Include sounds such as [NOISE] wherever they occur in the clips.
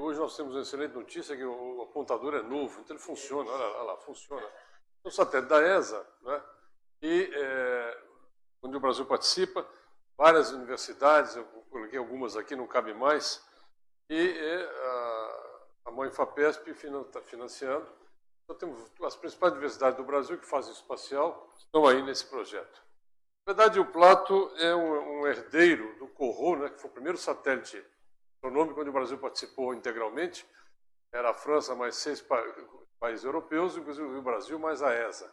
Hoje nós temos uma excelente notícia que o apontador é novo, então ele funciona, olha, lá, funciona. É um satélite da ESA, né? e é, onde o Brasil participa, várias universidades, eu coloquei algumas aqui, não cabe mais, e é, a, a mãe FAPESP está financiando. Então temos as principais universidades do Brasil que fazem espacial, estão aí nesse projeto. Na verdade, o Plato é um, um herdeiro do Corot, né, que foi o primeiro satélite astronômico onde o Brasil participou integralmente. Era a França mais seis pa países europeus, inclusive o Brasil mais a ESA.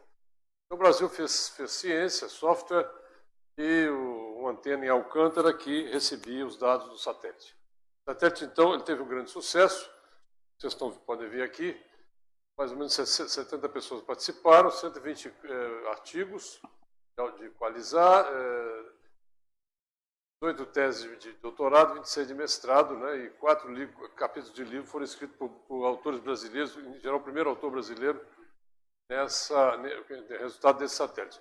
Então, o Brasil fez, fez ciência, software e o, uma antena em Alcântara que recebia os dados do satélite. O satélite, então, ele teve um grande sucesso. Vocês estão, podem ver aqui, mais ou menos 70 pessoas participaram, 120 eh, artigos de equalizar, eh, 18 teses de doutorado, 26 de mestrado, né, e quatro capítulos de livro foram escritos por, por, autores brasileiros, em geral o primeiro autor brasileiro, nessa resultado desse satélite.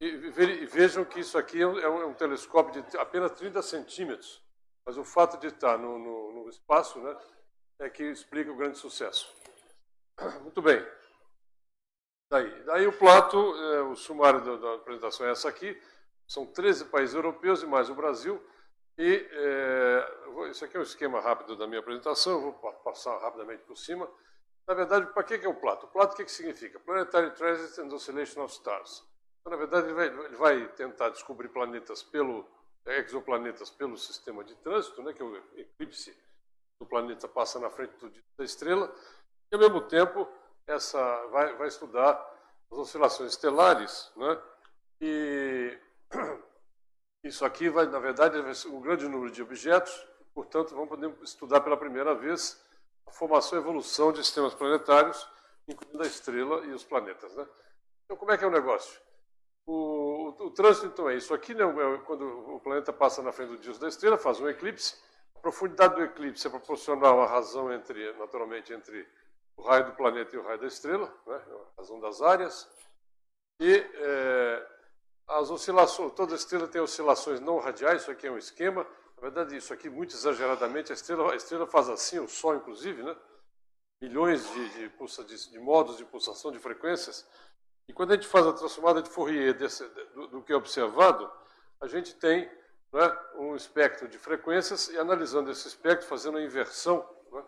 E, e vejam que isso aqui é um, é um, é telescópio de apenas 30 centímetros, mas o fato de estar no, no, no espaço né, é que explica o grande sucesso. [COUGHS] Muito bem. Daí, daí o Plato, é, o sumário da, da, apresentação é essa aqui, são 13 países europeus e mais o Brasil, e é, isso aqui é um esquema rápido da minha apresentação, vou passar rapidamente por cima. Na verdade, para que é o Plato? O Plato o que, que significa? Planetary Transit and Oscillation of Stars. Então, na verdade, ele vai, ele vai, tentar descobrir planetas pelo exoplanetas pelo sistema de trânsito, né, que é o eclipse do planeta passa na frente do, da estrela, e ao mesmo tempo essa vai, vai estudar as oscilações estelares, né, e [COUGHS] isso aqui vai, na verdade, um grande número de objetos, portanto, vamos poder estudar pela primeira vez a formação e evolução de sistemas planetários, incluindo a estrela e os planetas. Né? Então, como é que é o negócio? O, o, o trânsito, então, é isso aqui, né, é quando o planeta passa na frente do disco da estrela, faz um eclipse. A profundidade do eclipse é proporcional à razão entre, naturalmente, entre o raio do planeta e o raio da estrela, né, a razão das áreas. E é, as oscilações, toda estrela tem oscilações não radiais, isso aqui é um esquema. Na verdade, isso aqui, muito exageradamente, a estrela, a estrela faz assim, o Sol, inclusive, né? milhões de, de, de, de modos de pulsação de frequências. E quando a gente faz a transformada de Fourier desse, do, do, que é observado, a gente tem né, um espectro de frequências e analisando esse espectro, fazendo a inversão, né,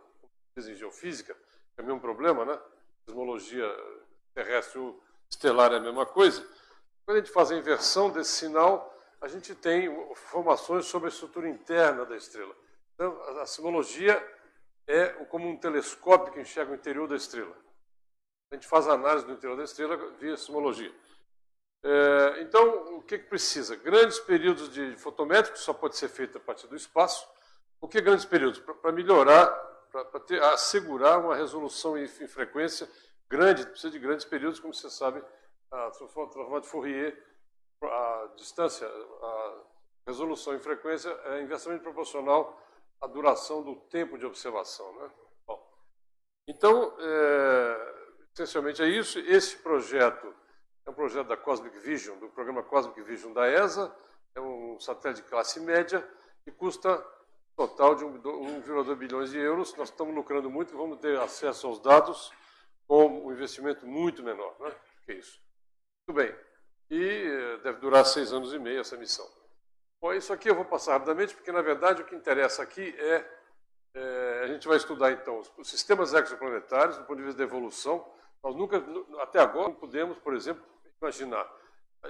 em geofísica, que é o mesmo problema, né? Cosmologia terrestre ou estelar é a mesma coisa. Quando a gente faz a inversão desse sinal, a gente tem informações sobre a estrutura interna da estrela. Então, a sismologia é como um telescópio que enxerga o interior da estrela. A gente faz a análise do interior da estrela via sismologia. É, então, o que, que precisa? Grandes períodos de fotométrico, só pode ser feito a partir do espaço. O que grandes períodos? Para melhorar, para assegurar uma resolução em, em frequência grande, precisa de grandes períodos, como você sabe, a transformada de Fourier, a distância, a resolução em frequência é inversamente proporcional à duração do tempo de observação. Né? Bom, então, é, essencialmente é isso. Esse projeto é um projeto da Cosmic Vision, do programa Cosmic Vision da ESA, é um satélite de classe média e custa total de 1,2 bilhões de euros. Nós estamos lucrando muito vamos ter acesso aos dados com um investimento muito menor. Né? Que isso. Muito bem. E eh, deve durar seis anos e meio essa missão. Bom, isso aqui eu vou passar rapidamente, porque na verdade o que interessa aqui é, é a gente vai estudar então os sistemas exoplanetários do ponto de vista da evolução. Nós nunca, até agora, não podemos, por exemplo, imaginar.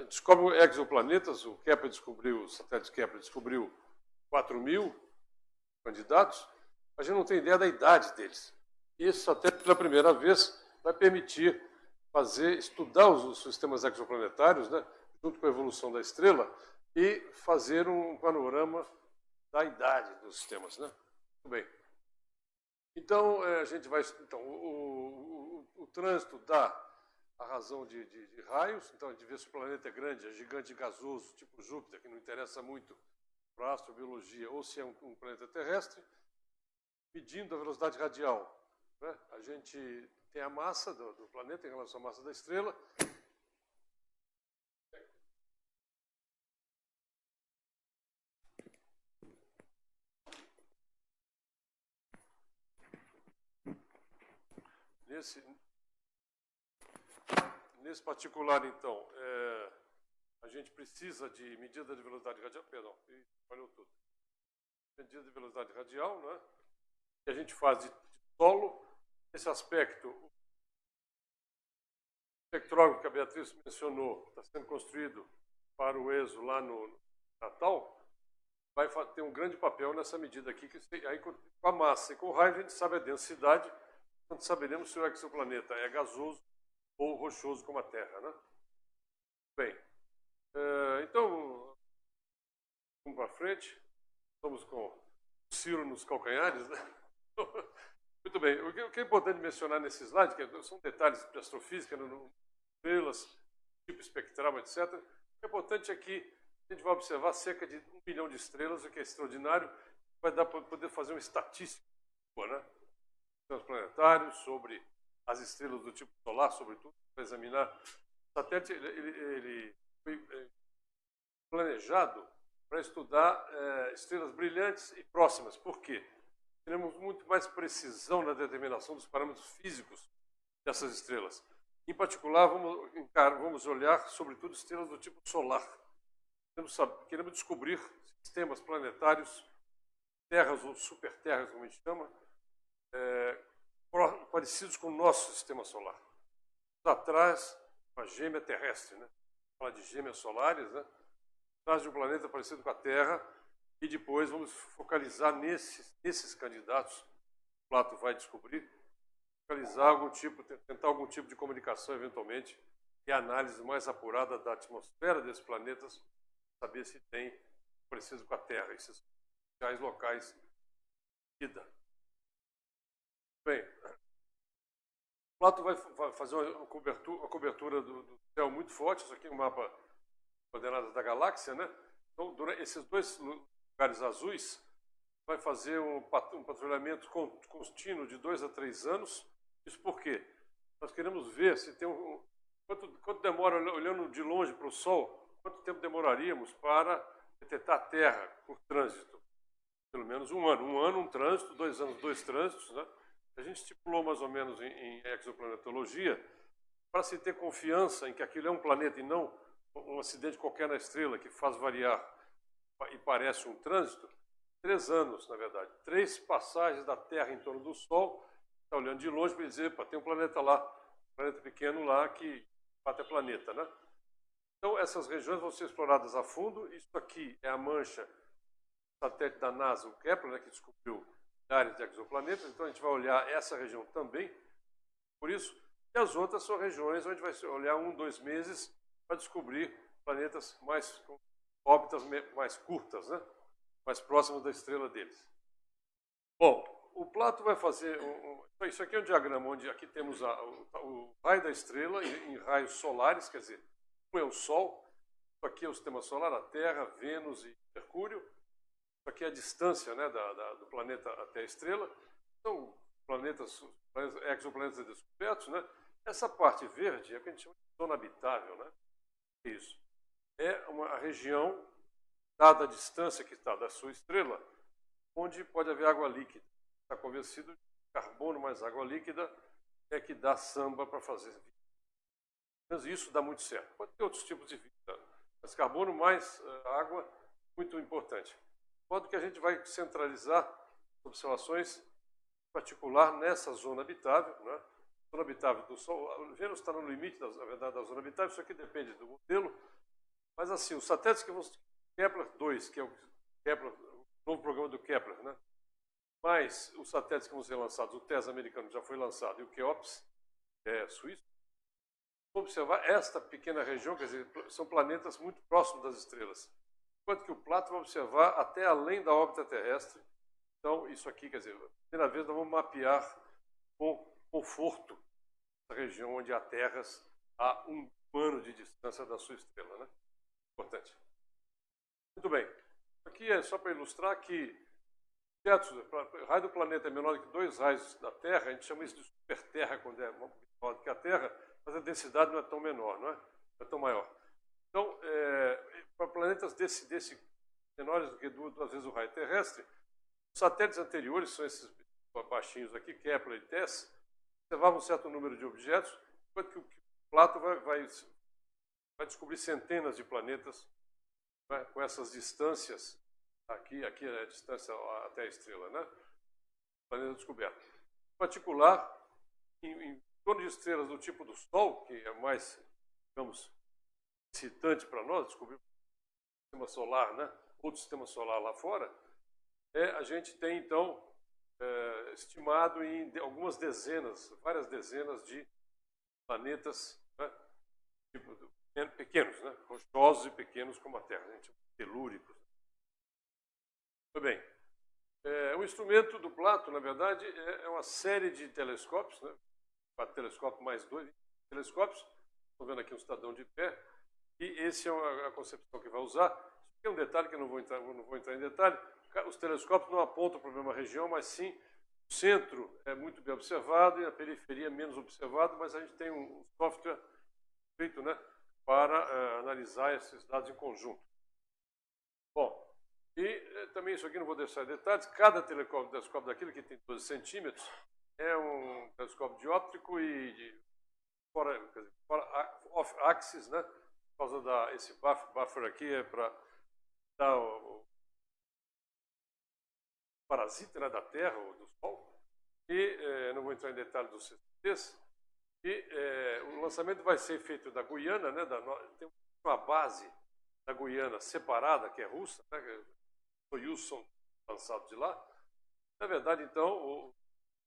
Descobre exoplanetas, o Kepler descobriu, o satélite Kepler descobriu 4 mil candidatos, a gente não tem ideia da idade deles. Esse satélite, pela primeira vez, vai permitir fazer, estudar os, os sistemas exoplanetários, né, junto com a evolução da estrela, e fazer um panorama da idade dos sistemas. Né? Muito bem. Então, é, a gente vai. Então, o, o, o trânsito dá a razão de, de, de, raios, então a gente vê se o planeta é grande, é gigante gasoso, tipo Júpiter, que não interessa muito para astrobiologia, ou se é um, um planeta terrestre, medindo a velocidade radial. Né? A gente tem a massa do, do planeta em relação à massa da estrela. nesse, nesse particular, então, é, a gente precisa de medida de velocidade radial, perdão, falhou tudo. Medida de velocidade radial, né? que a gente faz de solo. Esse aspecto, o espectrógrafo que a Beatriz mencionou, está sendo construído para o ESO lá no Natal, vai ter um grande papel nessa medida aqui, que aí com a massa e com o raio a gente sabe a densidade, portanto saberemos se o exoplaneta é gasoso ou rochoso como a Terra. Né? Bem, é, então, vamos para frente. Estamos com o Ciro nos calcanhares, né? [LAUGHS] Muito bem. O que é importante mencionar nesse slide, que são detalhes de astrofísica, estrelas, tipo espectral, etc. O que é importante aqui, a gente vai observar cerca de um bilhão de estrelas, o que é extraordinário, vai dar para poder fazer uma estatística né? os planetários, sobre as estrelas do tipo solar, sobretudo, para examinar. O satélite ele, ele, ele foi é, planejado para estudar é, estrelas brilhantes e próximas. Por quê? Teremos muito mais precisão na determinação dos parâmetros físicos dessas estrelas. Em particular, vamos, vamos olhar, sobretudo, estrelas do tipo solar. Queremos, descobrir sistemas planetários, terras ou superterras, como a gente chama, é, parecidos com o nosso sistema solar. Atrás, uma gêmea terrestre, né? Fala de gêmeas solares, né? Atrás de um planeta parecido com a Terra, e depois vamos focalizar nesses, nesses candidatos, o Plato vai descobrir, focalizar algum tipo, tentar algum tipo de comunicação eventualmente, e análise mais apurada da atmosfera desses planetas, saber se tem parecido com a Terra, esses reais locais de vida. Bem, Plato vai fazer uma cobertura, uma cobertura do, do, céu muito forte, isso aqui é um mapa coordenadas da galáxia, né? Então, durante esses dois lugares azuis, vai fazer um, um patrulhamento contínuo de dois a três anos. Isso por quê? Nós queremos ver se tem um. Quanto, quanto demora, olhando de longe para o Sol, quanto tempo demoraríamos para detectar a Terra por trânsito? Pelo menos um ano. Um ano, um trânsito, dois anos, dois trânsitos. Né? A gente estipulou mais ou menos em, em exoplanetologia para se ter confiança em que aquilo é um planeta e não um acidente qualquer na estrela que faz variar e parece um trânsito, três anos, na verdade. Três passagens da Terra em torno do Sol, está olhando de longe para dizer, tem um planeta lá, um planeta pequeno lá que bate é planeta, né? Então, essas regiões vão ser exploradas a fundo. Isso aqui é a mancha satélite da NASA, o Kepler, né, que descobriu áreas de exoplanetas. Então, a gente vai olhar essa região também. Por isso, e as outras são regiões onde vai olhar um, dois meses para descobrir planetas mais órbitas mais curtas, né? mais próximas da estrela deles. Bom, o Plato vai fazer. Um, um, isso aqui é um diagrama onde aqui temos a, o, o, raio da estrela em, em, raios solares, quer dizer, um é o Sol, aqui é o sistema solar, a Terra, Vênus e Mercúrio. Isso aqui é a distância né, da, da, do planeta até a estrela. São planetas, planetas exoplanetas descobertos. Né? Essa parte verde é o que a gente chama de zona habitável. Né? Isso. É uma região, dada a distância que está da sua estrela, onde pode haver água líquida. Está convencido que carbono mais água líquida é que dá samba para fazer vida. Mas isso dá muito certo. Pode ter outros tipos de vida, mas carbono mais uh, água, muito importante. De modo que a gente vai centralizar observações em particular nessa zona habitável, né? zona habitável do Sol. Vênus está no limite, da, na verdade, da zona habitável, isso aqui depende do modelo. Mas, assim, os satélites que vão. Kepler 2, que é o Kepler, o novo programa do Kepler, né? mais os satélites que vão ser lançados, o TES americano já foi lançado e o KEOPS, é suíço, vamos observar esta pequena região, quer dizer, são planetas muito próximos das estrelas. Enquanto que o Plato vai observar até além da órbita terrestre. Então, isso aqui, quer dizer, primeira vez nós vamos mapear com conforto da região onde há terras a um ano de distância da sua estrela. Né? Importante. Muito bem. Aqui é só para ilustrar que o raio do planeta é menor do que dois raios da Terra, a gente chama isso de superterra quando é menor do que a Terra, mas a densidade não é tão menor, não é? Não é tão maior. Então, é, para planetas desse, desse menores do que duas, duas vezes o raio terrestre, os satélites anteriores são esses baixinhos aqui, Kepler e TESS, observava um certo número de objetos, enquanto que o Plato vai, vai, vai descobrir centenas de planetas né, com essas distâncias. Aqui, aqui é a distância até a estrela, né? Planeta descoberto. Em particular, em, em torno de estrelas do tipo do Sol, que é mais, digamos, excitante para nós, descobrir o sistema solar, né? outro sistema solar lá fora, é, a gente tem, então, é, estimado em algumas dezenas, várias dezenas de planetas né? tipo, pequenos, né? rochosos e pequenos como a Terra, a gente telúricos. Muito bem. É, o instrumento do Plato, na verdade, é, é uma série de telescópios, né? quatro telescópios mais dois telescópios. Estou vendo aqui um cidadão de pé. E esse é a concepção que vai usar. Tem um detalhe que eu não vou entrar, não vou entrar em detalhe. Os telescópios não apontam para a mesma região, mas sim o centro é muito bem observado e a periferia menos observado, mas a gente tem um software feito né, para uh, analisar esses dados em conjunto. Bom, e uh, também isso aqui não vou deixar em detalhes, cada telescópio daquilo que tem 12 centímetros é um telescópio dióptrico e de fora, dizer, fora off-axis, né? Por causa da esse buffer, buffer aqui é para dar o, o, parasita né, da Terra ou do Sol. E eh, não vou entrar em detalhes dos CCTs. E eh, o lançamento vai ser feito da Guiana, né? Da, tem uma base da Guiana separada que é russa, né? Soyuz são lançados de lá. Na verdade, então, o,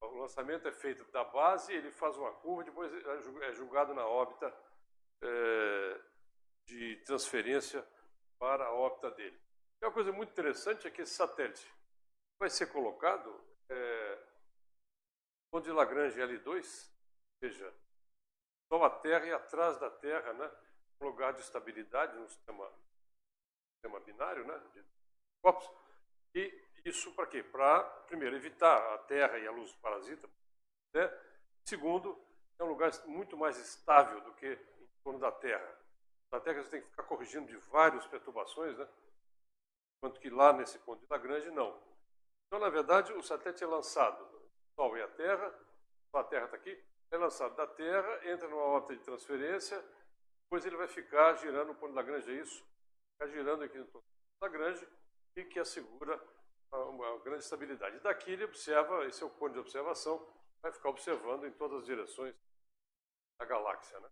o lançamento é feito da base, ele faz uma curva, depois é, é julgado na órbita é, de transferência para a órbita dele. E uma coisa muito interessante é que esse satélite vai ser colocado é, onde Lagrange L2, ou seja, só a Terra e atrás da Terra, né, um lugar de estabilidade no sistema, sistema binário, né, de corpos, e isso para quê? Para, primeiro, evitar a terra e a luz parasita. Né? Segundo, é um lugar muito mais estável do que em torno da Terra. Na Terra você tem que ficar corrigindo de várias perturbações, né? enquanto que lá nesse ponto de Lagrange, não. Então, na verdade, o satélite é lançado, o Sol e a Terra, a Terra está aqui, é lançado da Terra, entra numa órbita de transferência, depois ele vai ficar girando, o ponto de Lagrange é isso, ficar girando aqui no ponto de Lagrange, e que assegura uma grande estabilidade. Daqui ele observa, esse é o ponto de observação, vai ficar observando em todas as direções da galáxia. Né?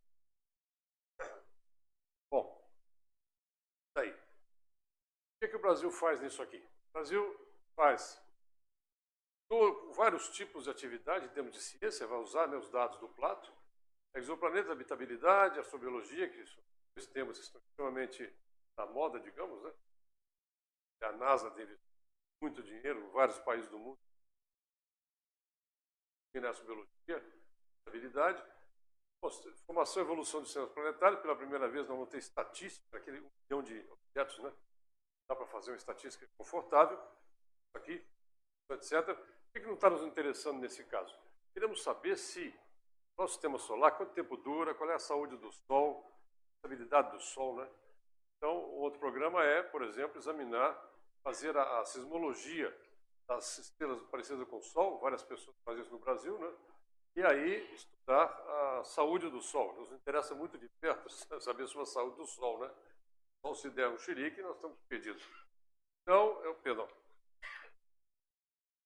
Bom, daí. O que, é que o Brasil faz nisso aqui? O Brasil faz vários tipos de atividade em termos de ciência, vai usar né, os dados do Plato, exoplanetas, habitabilidade, astrobiologia, que são dois temas que estão extremamente na moda, digamos, né? A NASA tem muito dinheiro vários países do mundo. E nessa biologia, habilidade. Formação e evolução dos sistemas planetários. Pela primeira vez, nós vamos ter estatística, aquele um milhão de objetos, né? Dá para fazer uma estatística confortável. Aqui, etc. O que não está nos interessando nesse caso? Queremos saber se nosso sistema solar, quanto tempo dura, qual é a saúde do Sol, a estabilidade do Sol, né? Então, o outro programa é, por exemplo, examinar fazer a, a sismologia das estrelas parecidas com o Sol, várias pessoas fazem isso no Brasil, né? E aí estudar a saúde do Sol. Nos interessa muito de perto [LAUGHS] saber sobre a saúde do Sol, né? Então, se der um xerique, nós estamos perdidos. Então, eu, perdão.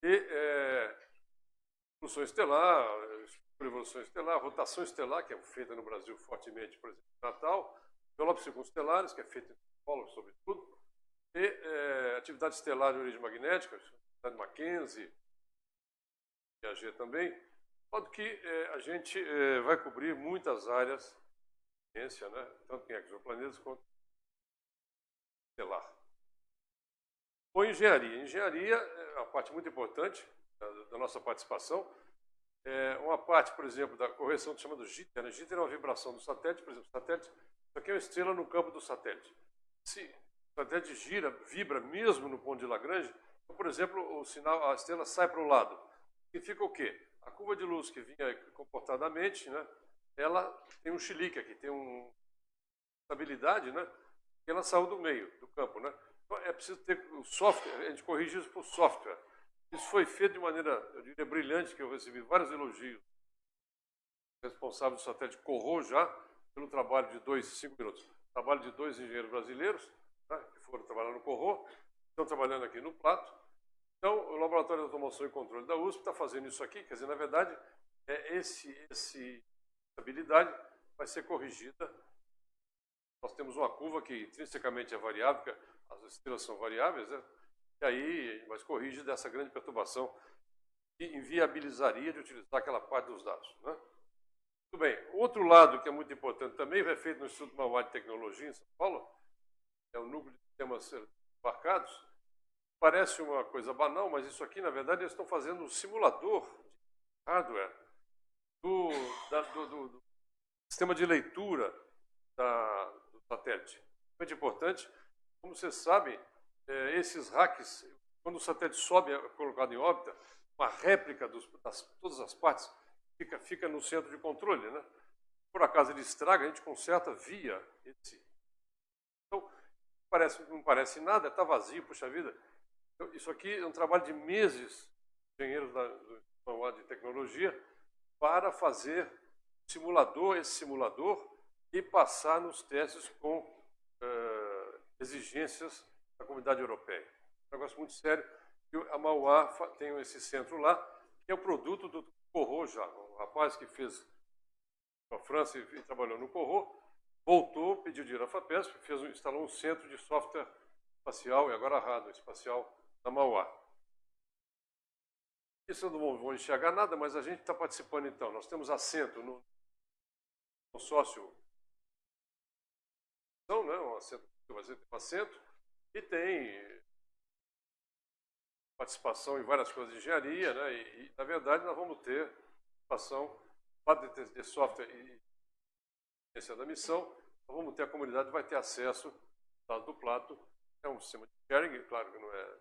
E é, evolução estelar, evolução estelar, rotação estelar, que é feita no Brasil fortemente, por exemplo, Natal, envelopes circunstelares, que é feita em Paulo, sobretudo, e é, atividade estelar de origem magnética, atividade Mackenzie, Piaget também, de modo que é, a gente é, vai cobrir muitas áreas de ciência, né? tanto em exoplanetas quanto estelar. Ou engenharia. Engenharia é uma parte muito importante da, da nossa participação. É uma parte, por exemplo, da correção chamada jitter. Né? Jitter é uma vibração do satélite, por exemplo, satélite, isso aqui é uma estrela no campo do satélite. Se o satélite gira, vibra mesmo no ponto de Lagrange, então, por exemplo, o sinal, a estrela sai para o lado. Significa o quê? A curva de luz que vinha comportadamente, né, ela tem um chilique aqui, tem uma estabilidade, né, e ela saiu do meio do campo. Né? É preciso ter o software, a gente corrige isso por software. Isso foi feito de maneira, eu diria, brilhante, que eu recebi vários elogios responsável do satélite Corro já, pelo trabalho de dois, cinco minutos, trabalho de dois engenheiros brasileiros, né, que foram trabalhar no Corro, estão trabalhando aqui no Plato. Então, o Laboratório de Automação e Controle da USP está fazendo isso aqui, quer dizer, na verdade, é esse, esse habilidade vai ser corrigida. Nós temos uma curva que intrinsecamente é variável, porque as estrelas são variáveis, né? e aí, mas corrige dessa grande perturbação que inviabilizaria de utilizar aquela parte dos dados. Né? Muito bem. Outro lado que é muito importante também, vai feito no Instituto Mauá de Tecnologia em São Paulo, é o núcleo de sistemas embarcados. Parece uma coisa banal, mas isso aqui, na verdade, eles estão fazendo um simulador de hardware do, da, do, do, do sistema de leitura da, satélite. Muito importante. Como vocês sabem, é, esses hacks, quando o satélite sobe, é colocado em órbita, uma réplica dos, das todas as partes fica, fica no centro de controle. Né? Por acaso ele estraga, a gente conserta via esse. Então, parece, não parece nada, está vazio, puxa vida. Então, isso aqui é um trabalho de meses, engenheiros da, do de tecnologia, para fazer simulador, esse simulador, e passar nos testes com uh, exigências da comunidade europeia. Um negócio muito sério. A Mauá tem esse centro lá, que é o produto do Corro já. O rapaz que fez a França e trabalhou no Corro, voltou, pediu dinheiro à FAPESP, fez, instalou um centro de software espacial e agora hardware espacial na Mauá. Isso não vou enxergar nada, mas a gente está participando então. Nós temos assento no, no né? um assento, um assento, e tem participação em várias coisas de engenharia, né? e, e na verdade nós vamos ter participação, para de software e ciência da missão, nós vamos ter a comunidade vai ter acesso ao do Plato, é um sistema de sharing, claro que não é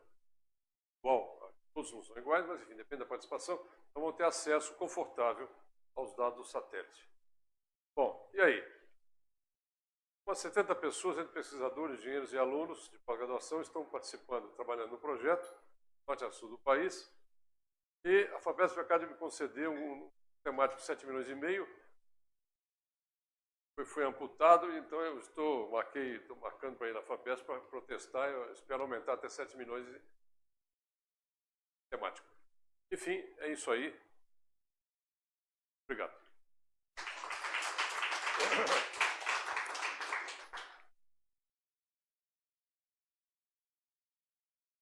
igual todos não são iguais, mas enfim, depende da participação, então vão ter acesso confortável aos dados do satélite. Bom, e aí? Umas 70 pessoas, entre pesquisadores, engenheiros e alunos de pós-graduação, estão participando, trabalhando no projeto, norte a sul do país, e a FAPESP acaba de me conceder um temático de 7 milhões e meio, foi, foi amputado, então eu estou, marquei, estou marcando para ir na FAPESP para protestar, eu espero aumentar até 7 milhões e temático. Enfim, é isso aí. Obrigado.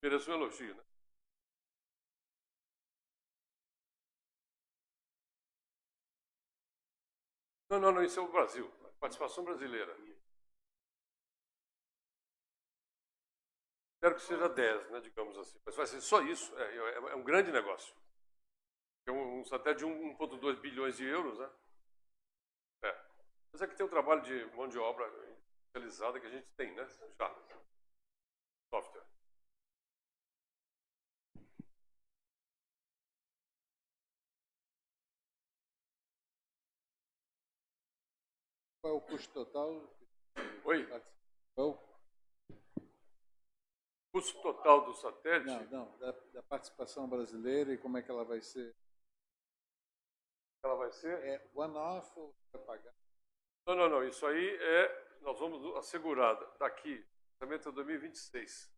Mereço um elogio, né? Não, não, não, isso é o Brasil. Participação brasileira. Espero que seja 10, né, digamos assim. Mas vai ser só isso. É, é, é um grande negócio. É um, um satélite de 1,2 bilhões de euros, né? É. Mas é que tem um trabalho de mão de obra especializada que a gente tem, né? Já. Software. O custo total? Oi? Qual custo total do satélite? Não, não, da, da, participação brasileira e como é que ela vai ser? Ela vai ser? É one-off ou vai pagar? Não, não, não. Isso aí é. Nós vamos assegurar daqui, orçamento é 2026.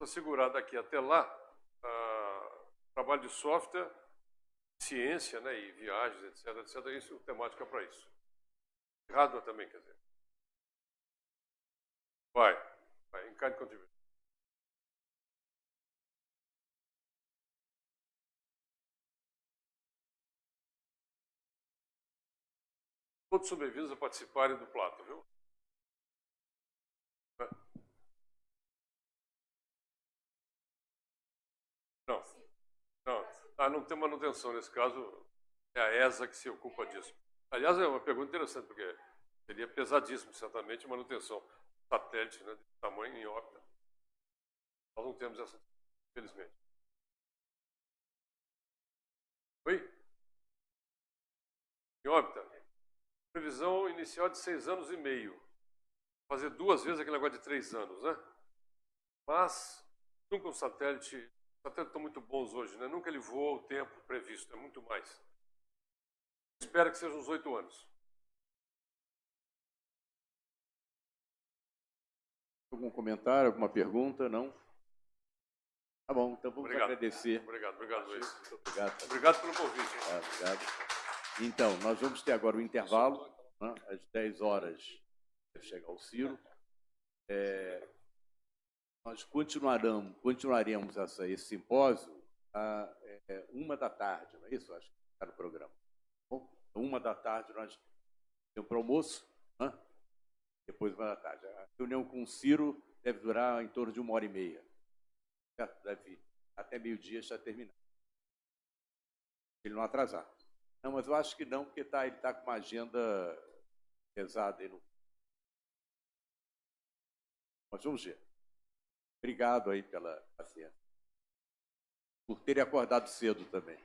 Assegurar daqui até lá trabalho de software, ciência né, e viagens, etc, etc. Isso, temática para isso. Hardware também, quer dizer. Vai. In kind contribution. Todos são bem-vindos a participarem do Plato, viu? Não. Não. Ah, não tem manutenção. Nesse caso, é a ESA que se ocupa disso. Aliás, é uma pergunta interessante, porque seria pesadíssimo, certamente, manutenção satélite né, de tamanho em órbita. Nós não temos essa, infelizmente. Oi? Em órbita. Previsão inicial de seis anos e meio. Fazer duas vezes aquele negócio de três anos, né? Mas, nunca um satélite. Os satélites estão muito bons hoje, né? Nunca ele voa o tempo previsto, é muito mais. Espero que sejam uns oito anos. Algum comentário, alguma pergunta? Não? Tá bom, então vamos Obrigado. agradecer. Obrigado, obrigado, Luiz. Muito obrigado. Obrigado pelo convite. Tá, obrigado. Então, nós vamos ter agora o intervalo, né, às 10 horas chegar o Ciro. É, nós continuaremos, continuaremos essa, esse simpósio a é, uma da tarde, não é isso? Acho que está no programa. Uma da tarde nós temos para almoço, né? depois uma da tarde. A reunião com o Ciro deve durar em torno de uma hora e meia. Certo? Deve até meio-dia já terminar. Ele não atrasar. Não, mas eu acho que não, porque tá, ele está com uma agenda pesada no. Mas vamos ver. Obrigado aí pela paciência. Por terem acordado cedo também.